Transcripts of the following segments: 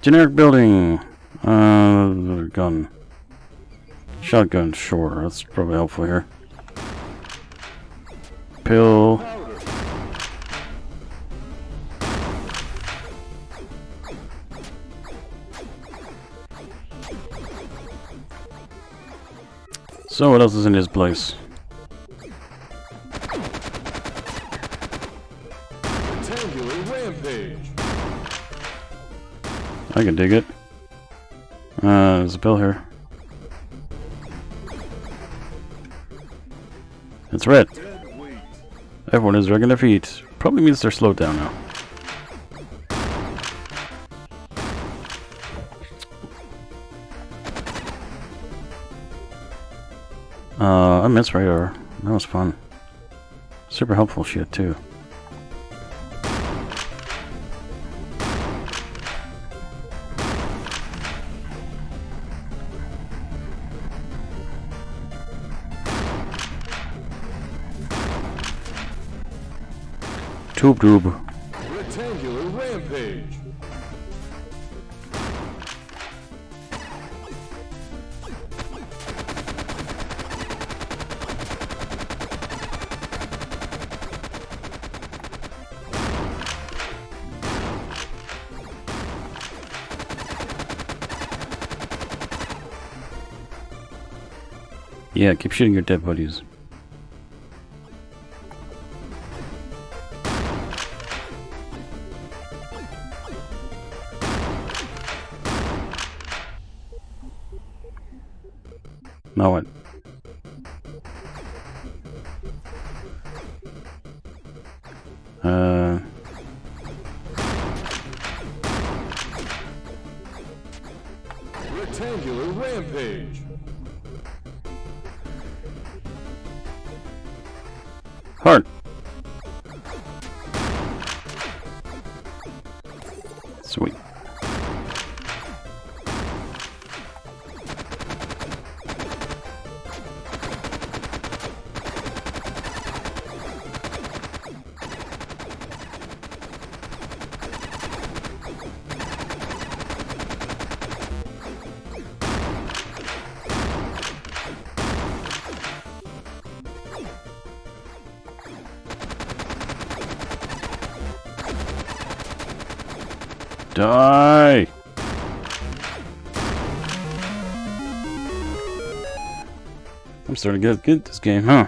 Generic building. Uh, gun. Shotgun, sure. That's probably helpful here. Pill. So what else is in this place? I can dig it. Uh, there's a pill here. It's red. Everyone is dragging their feet. Probably means they're slowed down now. Uh, I miss radar. That was fun. Super helpful shit too. Tube tube. Rectangular rampage. Yeah, keep shooting your dead buddies. Die! I'm starting to get good at this game, huh?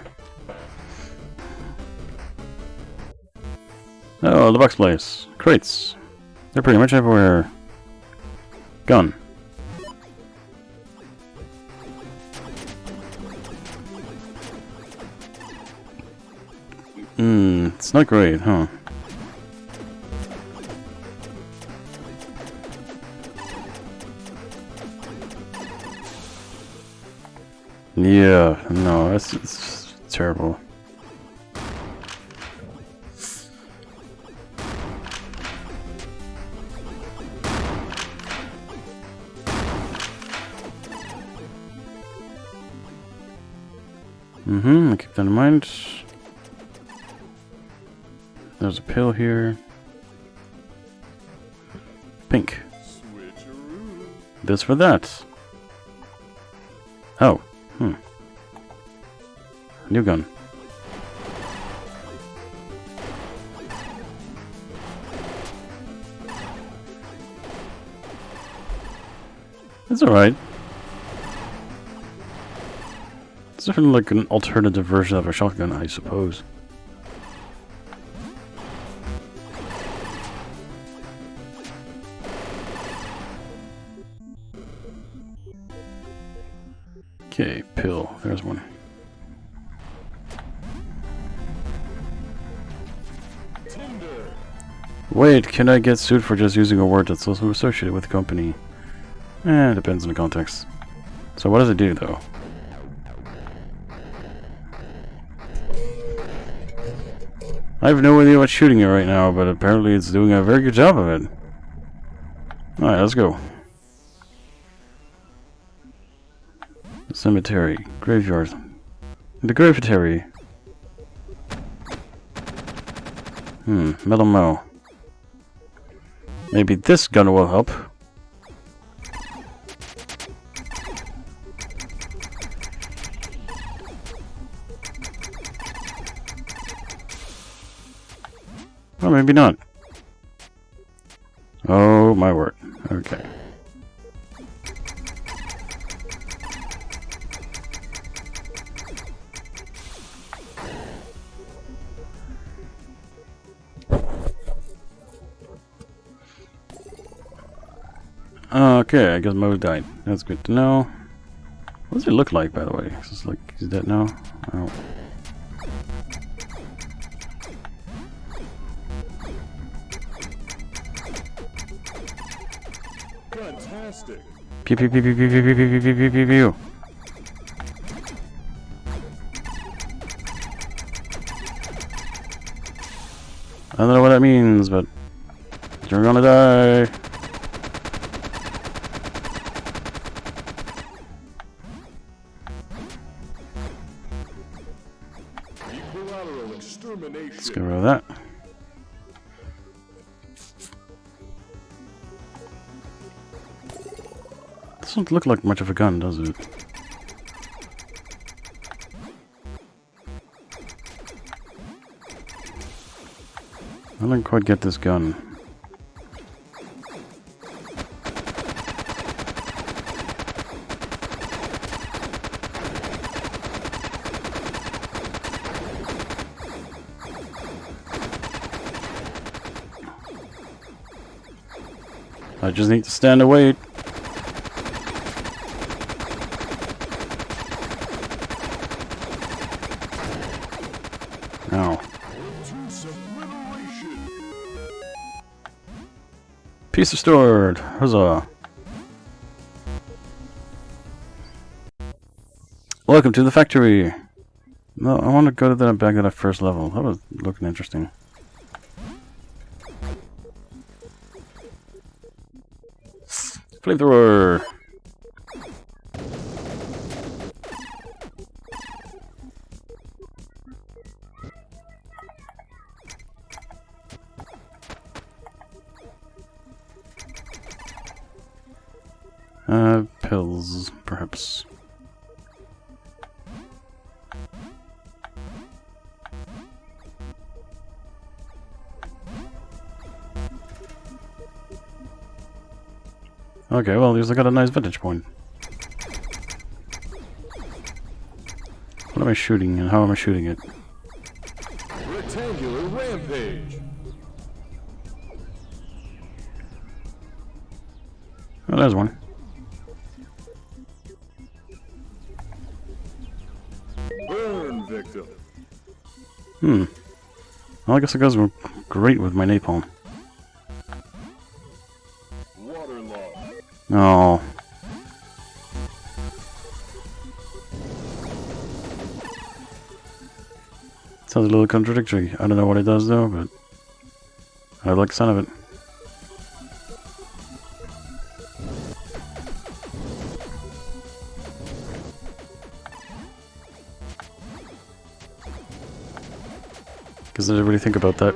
Oh, the box place. Crates. They're pretty much everywhere. Gun. Hmm, it's not great, huh? Yeah, no, that's it's terrible. Mm-hmm, keep that in mind. There's a pill here. Pink. This for that. Oh. Hmm. New gun. It's alright. It's definitely like an alternative version of a shotgun, I suppose. Can I get sued for just using a word that's also associated with the company? Eh, depends on the context. So what does it do, though? I have no idea what's shooting it right now, but apparently it's doing a very good job of it. Alright, let's go. Cemetery. Graveyard. The graveyard. Hmm, metal mo. Maybe this gun will help. Or maybe not. Oh, my word. Okay. Okay, I guess Mo died. That's good to know. What does he look like, by the way? Is this like he's dead now? Oh. Fantastic. Pew pew pew pew pew pew pew pew pew pew pew. I don't know what that means, but you're gonna die. Look like much of a gun, does it? I don't quite get this gun. I just need to stand and piece restored. Huzzah. Welcome to the factory. No, I want to go to that back at that first level. That was looking interesting. Flamethrower. Okay, well, at least I got a nice vantage point. What am I shooting and how am I shooting it? Rectangular rampage. Oh, there's one. Burn victim. Hmm. Well, I guess it goes great with my napalm. Oh. Sounds a little contradictory. I don't know what it does though, but I like the sound of it. Because I did everybody think about that?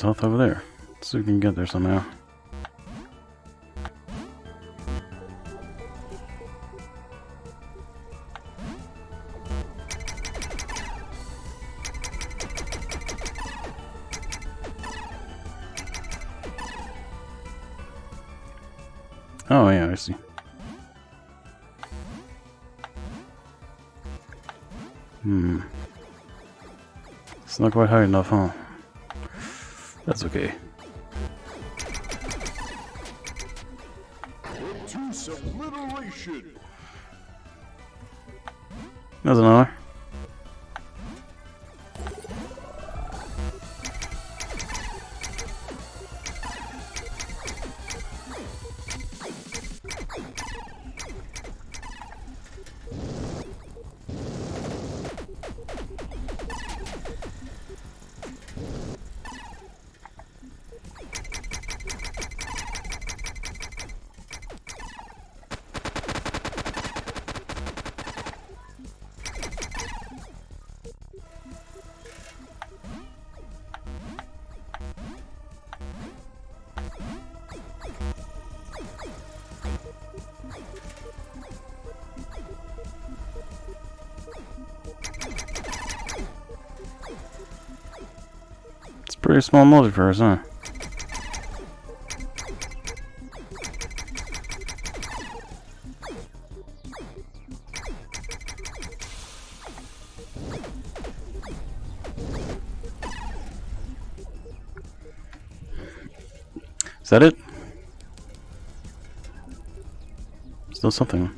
There's health over there. Let's see if we can get there somehow. Oh yeah, I see. Hmm. It's not quite high enough, huh? That's okay. That another. Pretty small multiverse, huh? Is that it? Still something.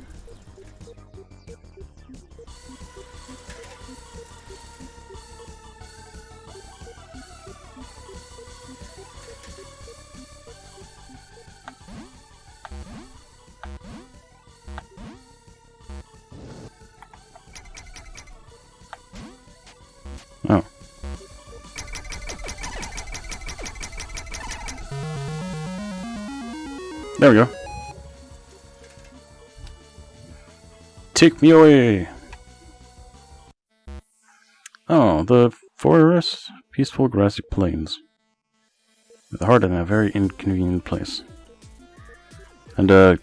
Take me away! Oh, the forest, peaceful grassy plains. With a heart in a very inconvenient place. And, uh,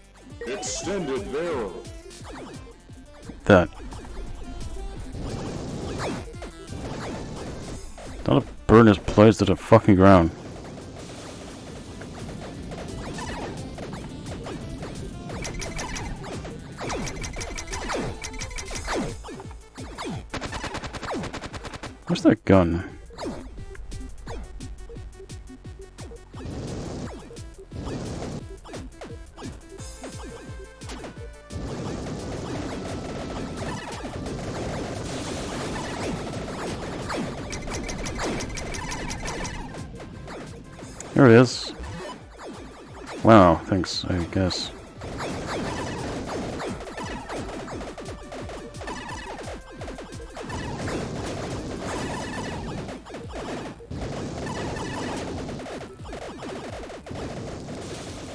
Extended barrel. that. Not a burn his place to the fucking ground. Where's that gun?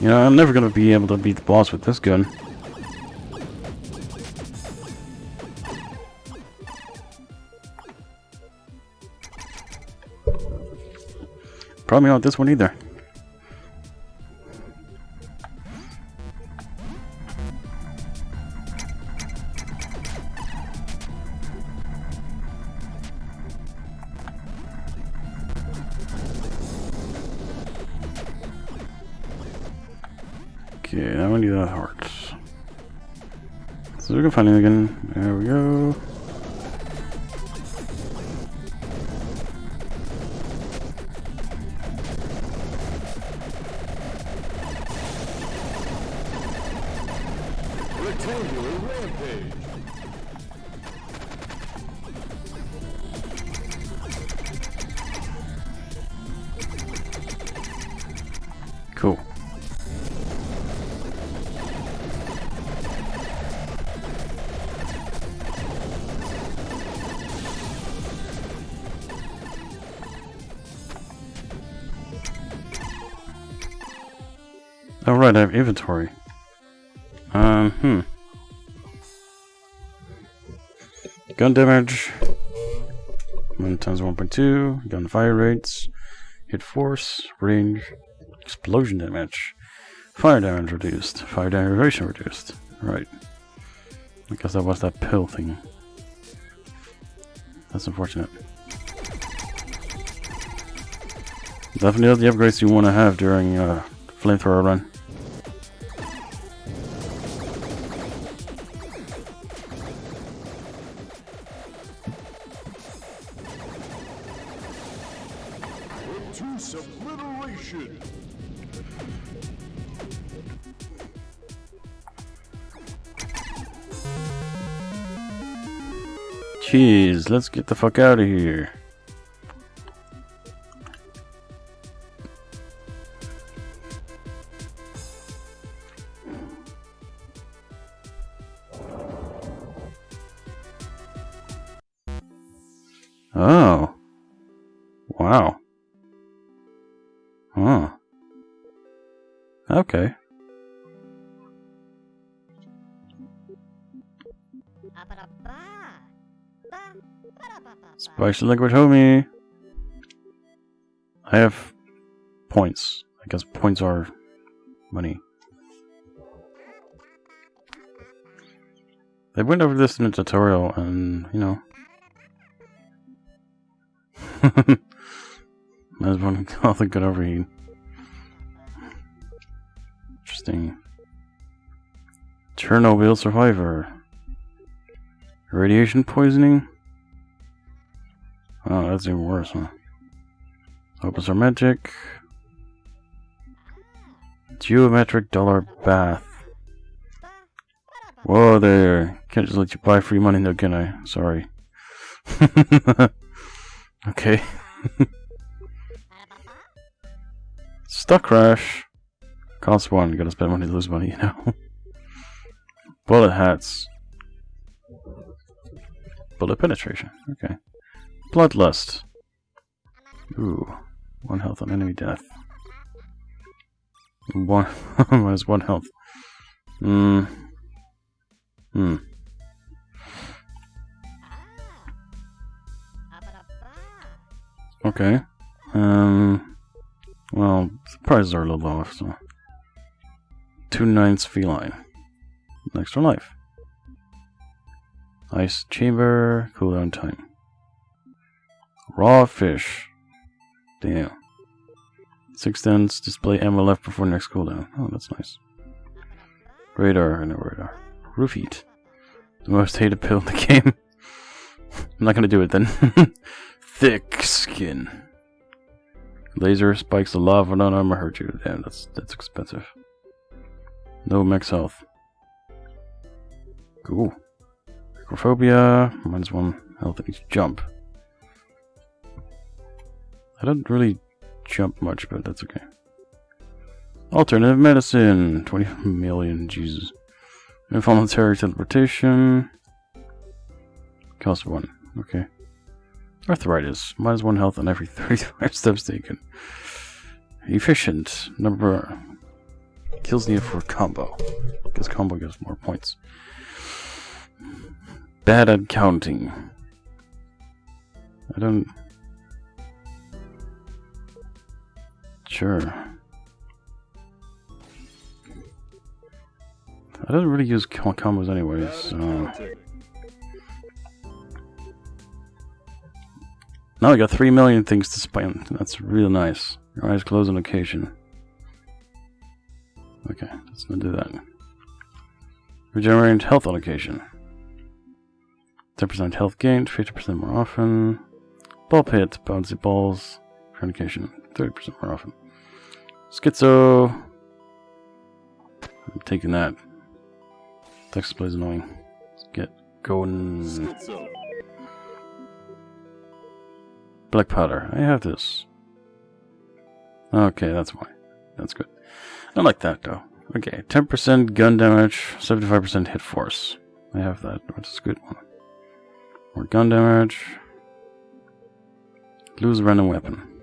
You know, I'm never gonna be able to beat the boss with this gun. Probably not this one either. Okay, now we need that heart. So we can find it again. There we go. Inventory. Um, hmm. Gun damage. 1 times 1.2. Gun fire rates. Hit force. Range. Explosion damage. Fire damage reduced. Fire derivation reduced. Right. Because that was that pill thing. That's unfortunate. Definitely the upgrades you want to have during uh, flamethrower run. Let's get the fuck out of here. Spicy liquid homie. I have points. I guess points are money. They went over this in a tutorial and, you know. As one health and good overheat. Interesting. Chernobyl survivor. Radiation poisoning? Oh, that's even worse, huh? Opus our magic. Geometric dollar bath. Whoa there. Can't just let you buy free money though, can I? Sorry. okay. Stuck crash. Cost one. Gotta spend money to lose money, you know. Bullet hats. Bullet penetration. Okay. Bloodlust. Ooh. One health on enemy death. One minus one health. Hmm. Hmm. Okay. Um. Well, the prices are a little off, so. Two ninths feline. Extra life. Ice chamber, cooldown time. Raw fish. Damn. Six display ammo left before next cooldown. Oh, that's nice. Radar, no radar. Roof heat. The most hated pill in the game. I'm not gonna do it then. Thick skin. Laser spikes of lava on armor hurt you. Damn, that's that's expensive. No max health. Cool. Acrophobia, minus one health each jump. I don't really jump much, but that's okay. Alternative medicine, 20 million, Jesus. Involuntary teleportation. Cost one, okay. Arthritis, minus one health on every 35 steps taken. Efficient, number kills needed for combo. Because combo gives more points. Bad at counting. I don't... Sure. I don't really use com combos anyways, so... Now I got 3 million things to spend. That's real nice. Your eyes closed on occasion. Okay, let's not do that. Regenerate health on occasion. 10% health gained, 50% more often. Ball pit, bouncy balls, fornication, 30% more often. Schizo. I'm taking that. Text display is annoying. Let's get going. Schizo. Black powder. I have this. Okay, that's why. That's good. I like that though. Okay, 10% gun damage, 75% hit force. I have that, which is a good one. More gun damage. Lose random weapon.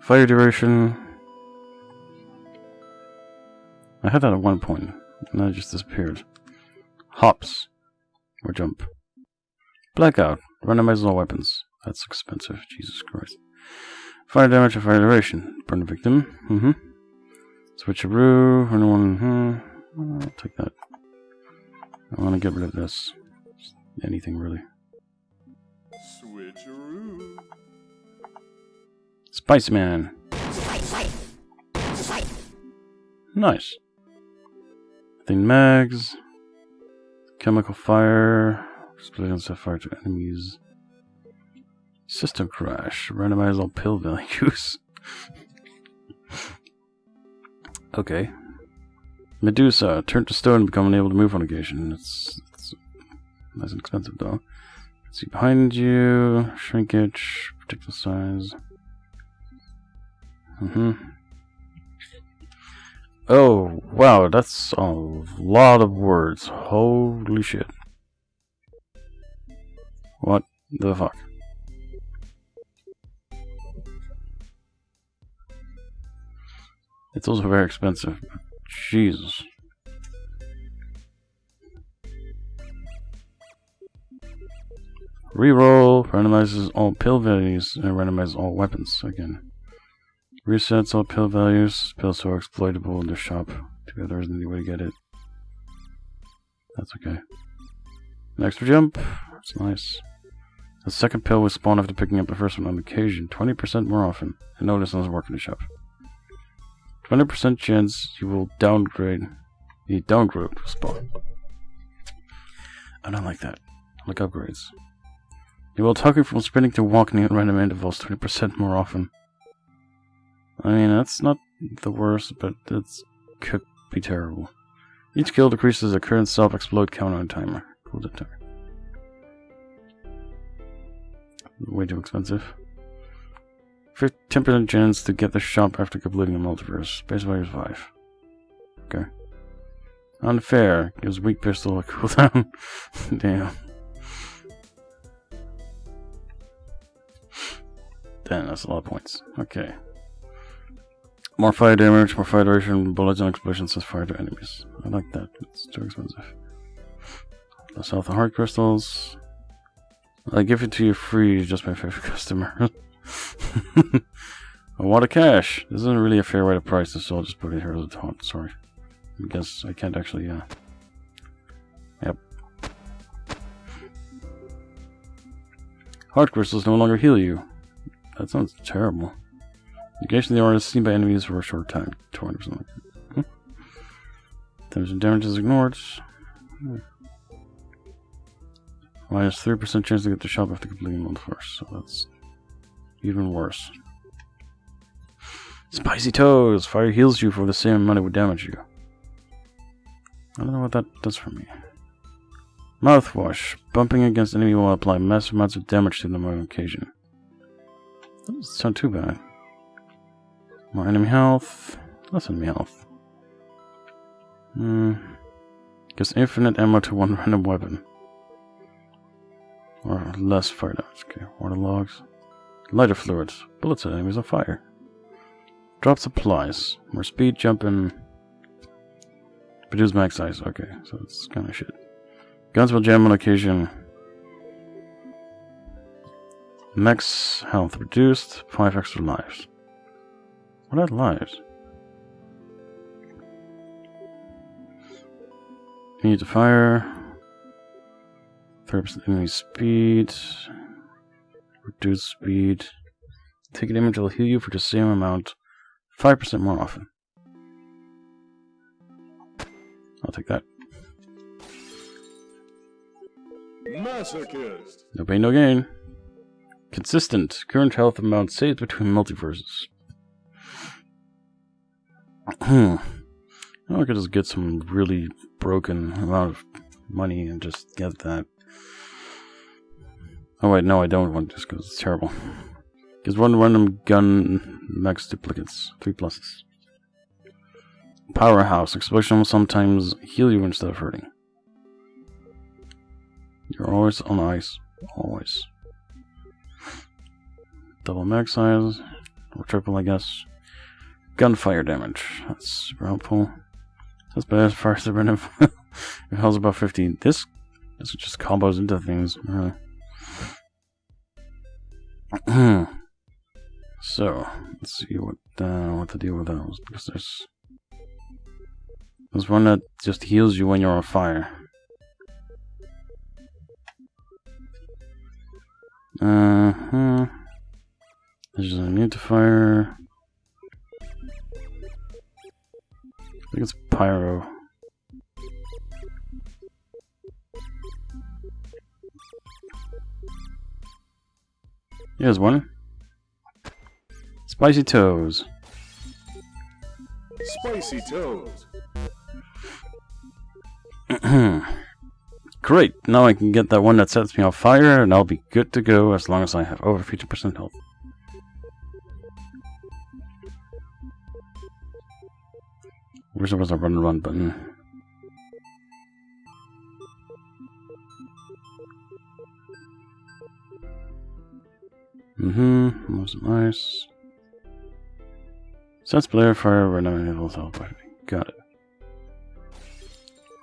Fire duration. I had that at one point, and then it just disappeared. Hops. Or jump. Blackout. Randomizes all weapons. That's expensive. Jesus Christ. Fire damage and fire duration. Burn the victim. Mm-hmm. Switcheroo. Anyone? Hmm. I'll take that. I want to get rid of this. Anything really. Spiceman. Nice. Thing mags. Chemical fire. On set fire to enemies. System crash. Randomize all pill values. okay. Medusa. Turn to stone and become unable to move on occasion. It's, it's nice and expensive though. See behind you. Shrinkage. The size. Mm-hmm. Oh, wow, that's a lot of words. Holy shit. What the fuck? It's also very expensive. Jesus. Reroll randomizes all pill values and randomizes all weapons again. Resets all pill values. Pills are exploitable in the shop. Together isn't any way to get it. That's okay. An extra jump. That's nice. The second pill will spawn after picking up the first one on occasion, 20% more often. I know this doesn't work in the shop. 20% chance you will downgrade. The downgrade spawn. I don't like that. I like upgrades. You will target from sprinting to walking at random intervals 20% more often. I mean, that's not the worst, but it could be terrible. Each kill decreases the current self-explode counter timer. Cool timer. Way too expensive. 10% chance to get the shop after completing the multiverse. Base value is 5. Okay. Unfair. Gives weak pistol a cooldown. Damn. Damn, that's a lot of points. Okay. More fire damage, more fire duration, bullets and explosions as fire to enemies. I like that. It's too expensive. Less health and heart crystals. I give it to you free, just my favorite customer. a lot of cash. This isn't really a fair way to price this, so I'll just put it here as a taunt. Sorry. I guess I can't actually, uh... Yep. Heart crystals no longer heal you. That sounds terrible. Occasionally, they is seen by enemies for a short time. 200 or something like that. Hmm. Damage and damage is ignored. Hmm. Minus 3% chance to get the shop after completing one first, so that's even worse. Spicy Toes! Fire heals you for the same amount it would damage you. I don't know what that does for me. Mouthwash. Bumping against enemy will apply massive amounts of damage to them on occasion. That doesn't sound too bad. More enemy health. Less enemy health. Hmm. Gives infinite ammo to one random weapon. Or less fire damage. Okay, water logs. Lighter fluids. Bullets at enemies on fire. Drop supplies. More speed, jumping. Produce max size. Okay, so it's kind of shit. Guns will jam on occasion. Max health reduced. Five extra lives. What are lives? Need to fire. 30% enemy speed. Reduce speed. Take an image will heal you for the same amount. 5% more often. I'll take that. Masochist. No pain, no gain. Consistent. Current health amount saved between multiverses. Hmm. I could just get some really broken amount of money and just get that. Oh wait, no, I don't want this because it's terrible. Gives one random gun max duplicates, three pluses. Powerhouse explosion will sometimes heal you instead of hurting. You're always on ice, always. Double max size, or triple, I guess. Gunfire damage, that's super helpful. That's bad as far as the random. it heals about 50. This, this just combos into things. So let's see what uh, what to deal with those because there's there's one that just heals you when you're on fire. Uh huh. There's a need to fire. Think it's pyro. Here's one. Spicy toes. Spicy toes. Great, now I can get that one that sets me on fire and I'll be good to go as long as I have over 50% health. Wish there was a run run button. Mm-hmm, most nice. Sets player fire random levels health by Got it.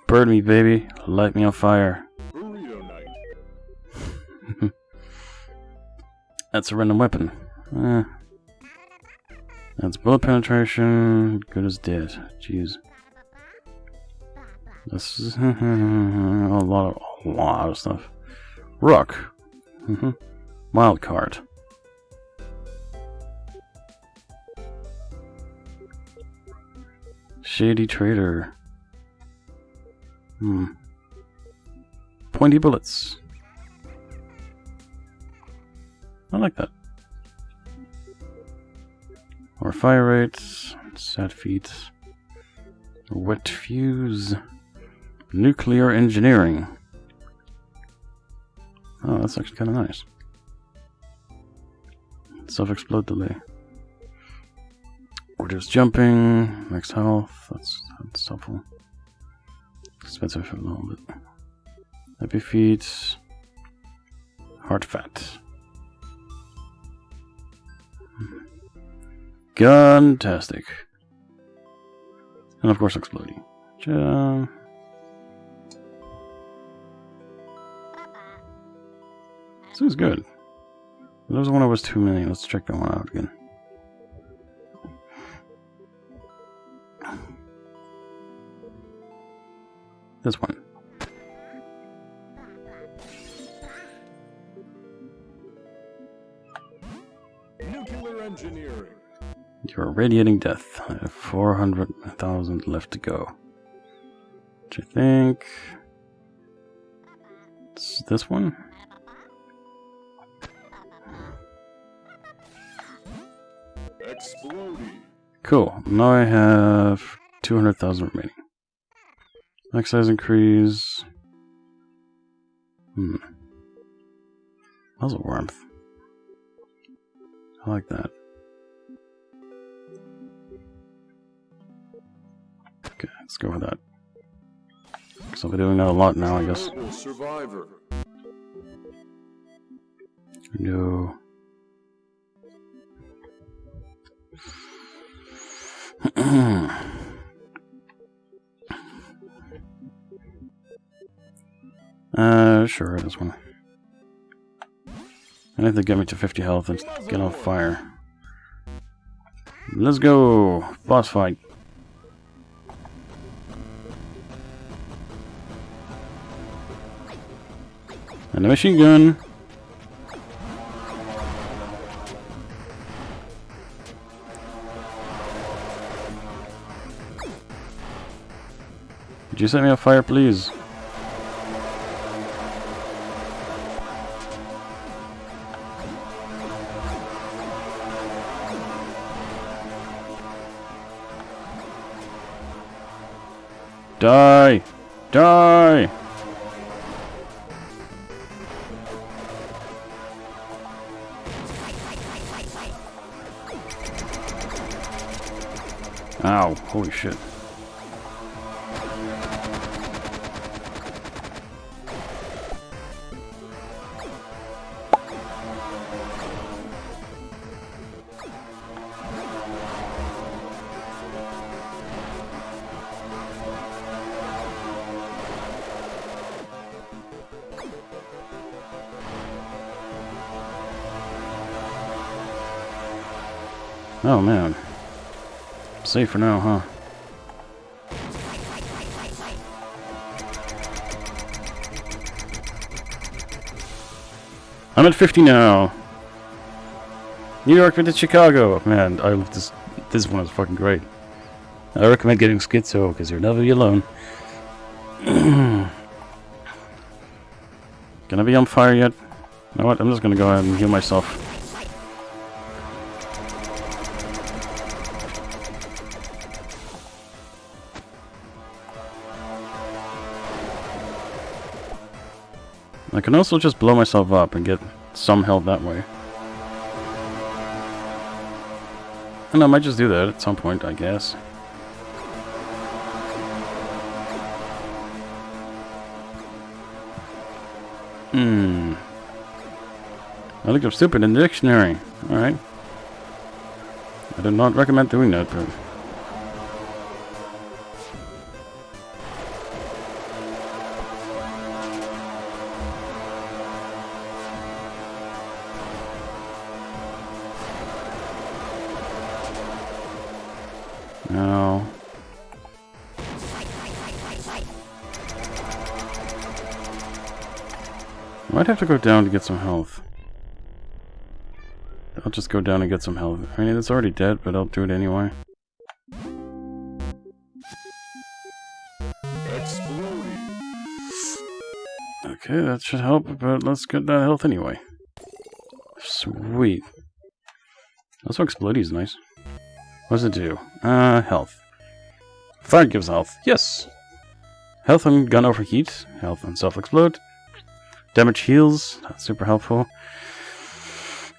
Burn me, baby. Light me on fire. That's a random weapon. Eh. That's bullet penetration. Good as dead. Jeez. This is a lot of a lot of stuff. Rock. Mm-hmm. Wild card. Shady trader. Hmm. Pointy bullets. I like that. Or fire rates, set feet, wet fuse, nuclear engineering. Oh, that's actually kind of nice. Self-explode delay. Reduce jumping, max health, that's, that's helpful. Expensive for a little bit. Happy feet, hard fat. Fantastic. And of course exploding. Ja. This is good. There was one that was too many. Let's check that one out again. This one. Nuclear engineering. You're radiating death. I have 400,000 left to go. Which I think... It's this one? Cool. Now I have 200,000 remaining. Max size increase. Hmm. Muzzle warmth. I like that. Let's go with that. Because I'll be doing that a lot now, I guess. Survivor. No. uh, sure, this one. I need to get me to 50 health and get off fire. Let's go! Boss fight. And a machine gun. Could you set me on fire, please? Die! Die! Ow, holy shit. Oh man. Safe for now, huh? I'm at 50 now. New York to Chicago. Man, I this this one is fucking great. I recommend getting Schizo because you'll never be alone. Gonna be on fire yet? You know what? I'm just gonna go ahead and heal myself. I can also just blow myself up and get some health that way. And I might just do that at some point, I guess. Hmm. I looked up stupid in the dictionary. Alright. I do not recommend doing that, but... Might have to go down to get some health. I'll just go down and get some health. I mean, it's already dead, but I'll do it anyway. Okay, that should help, but let's get that health anyway. Sweet. Also, Explodey is nice. What does it do? Uh, health. Fire gives health. Yes! Health on gun overheat. Health on self-explode. Damage heals. That's super helpful.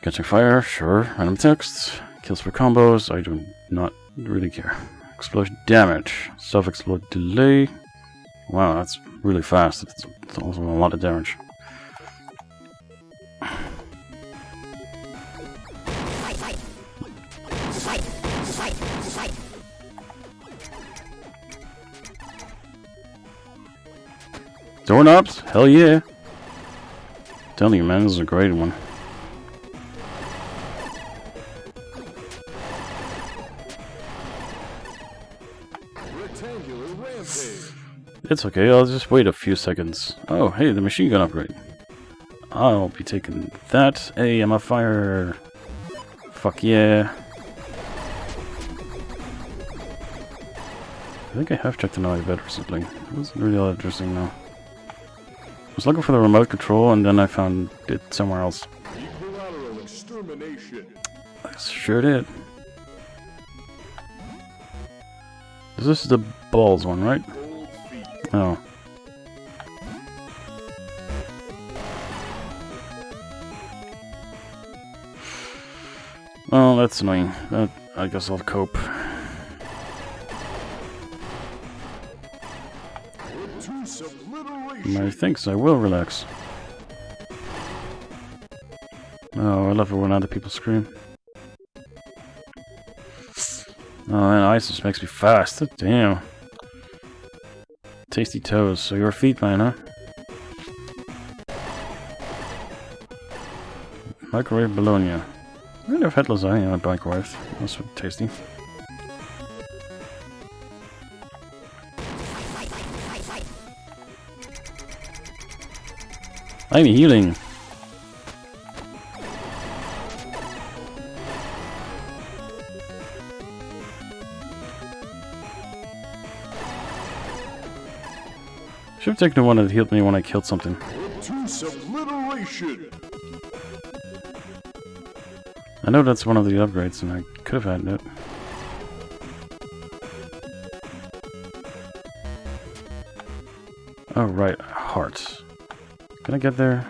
Catching fire. Sure. Random text. Kills for combos. I do not really care. Explosion damage. Self-explode delay. Wow, that's really fast. It's, it's also a lot of damage. Doorknobs? Hell yeah. Telling you, man, this is a great one. It's okay, I'll just wait a few seconds. Oh, hey, the machine gun upgrade. I'll be taking that. Hey, I'm a fire. Fuck yeah. I think I have checked the naughty bed recently. It wasn't really all interesting though. Was looking for the remote control and then I found it somewhere else. I sure did. This is the balls one, right? Oh. Oh, that's annoying. That, I guess I'll cope. I think so. I will relax. Oh, I love it when other people scream. Oh man, just makes me fast. Oh, damn. Tasty toes. So you're a feet man, huh? Microwave bologna. I wonder if had lasagna on microwave. That's tasty. I'm healing. Should have taken the one that healed me when I killed something. I know that's one of the upgrades, and I could have had it. Oh, right. Hearts. Can I get there?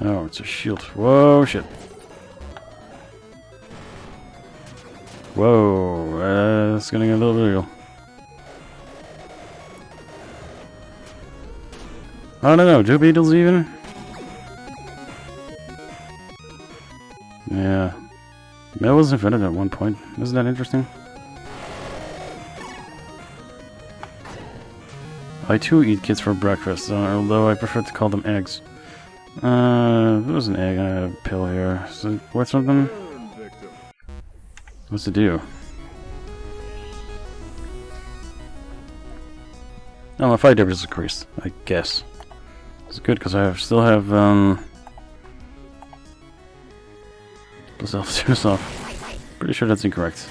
Oh, it's a shield. Whoa, shit. Whoa, uh, it's getting a little real. I don't know, do beetles even? Yeah. That was invented at one point. Isn't that interesting? I too eat kids for breakfast, although I prefer to call them eggs. Uh, there was an egg and I have a pill here. Is it worth something? What's it do? Oh, my fight damage is increased, I guess. It's good because I still have, um... Myself, soon off. Pretty sure that's incorrect.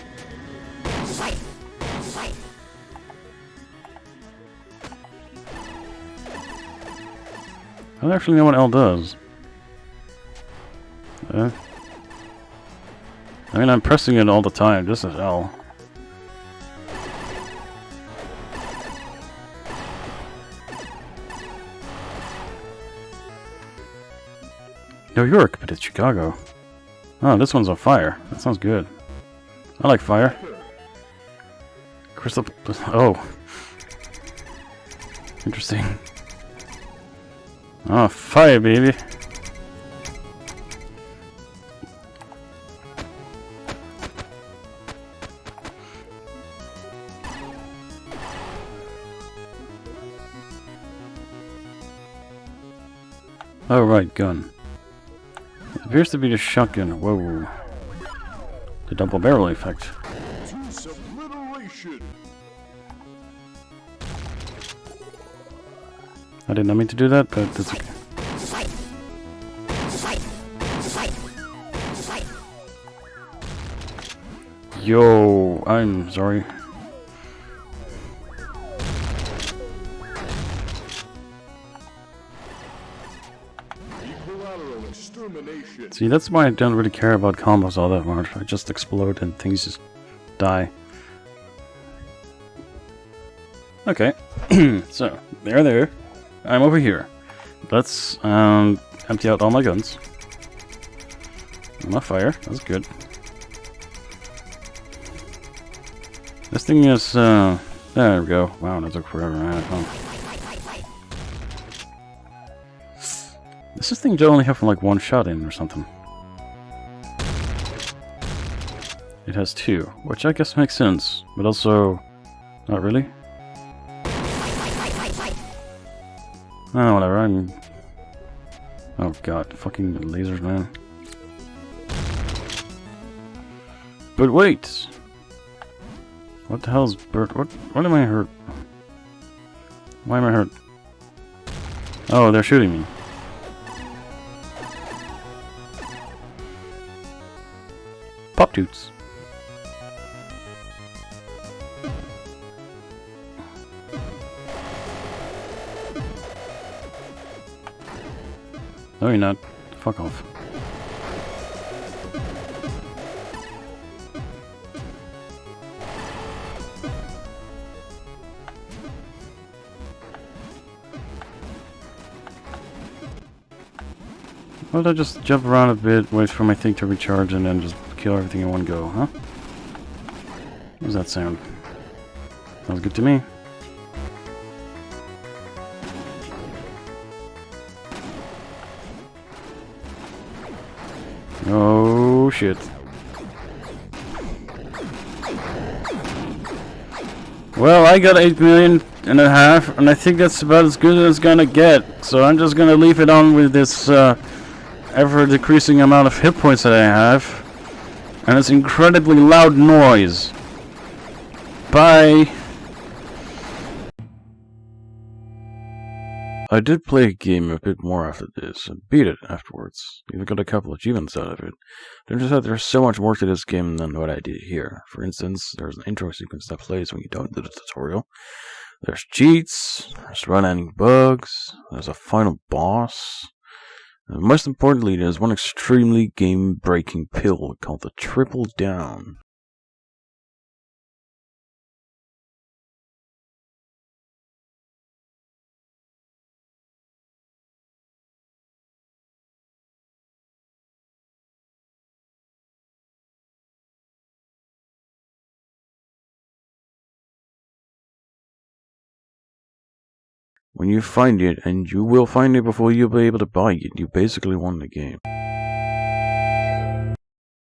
Don't actually know what L does. Uh, I mean, I'm pressing it all the time. This is L. New York, but it's Chicago. Oh, this one's on fire. That sounds good. I like fire. Crystal... Oh. Interesting. Oh, fire, baby. Oh, right, gun. It appears to be the shotgun. Whoa. The double barrel effect. Did not mean to do that, but that's okay. Yo, I'm sorry. See, that's why I don't really care about combos all that much. I just explode and things just die. Okay, so, they're there. I'm over here. Let's um, empty out all my guns. Enough fire, that's good. This thing is, uh, there we go. Wow, that took forever. Oh. Does this thing only have like one shot in or something? It has two, which I guess makes sense, but also not really. Oh, whatever, I'm... Oh god, fucking lasers, man. But wait! What the hell's bird? What? What am I hurt? Why am I hurt? Oh, they're shooting me. Pop toots. No, you're not. Fuck off. Why don't I just jump around a bit, wait for my thing to recharge, and then just kill everything in one go, huh? How does that sound? Sounds good to me. Shit. Well, I got 8 million and a half, and I think that's about as good as it's gonna get. So I'm just gonna leave it on with this uh, ever decreasing amount of hit points that I have. And this incredibly loud noise. Bye. I did play a game a bit more after this, and beat it afterwards. Even got a couple achievements out of it. Turns out there's so much more to this game than what I did here. For instance, there's an intro sequence that plays when you don't do the tutorial. There's cheats, there's run-ending bugs, there's a final boss. And most importantly, there's one extremely game-breaking pill called the Triple Down. When you find it, and you will find it before you'll be able to buy it, you basically won the game.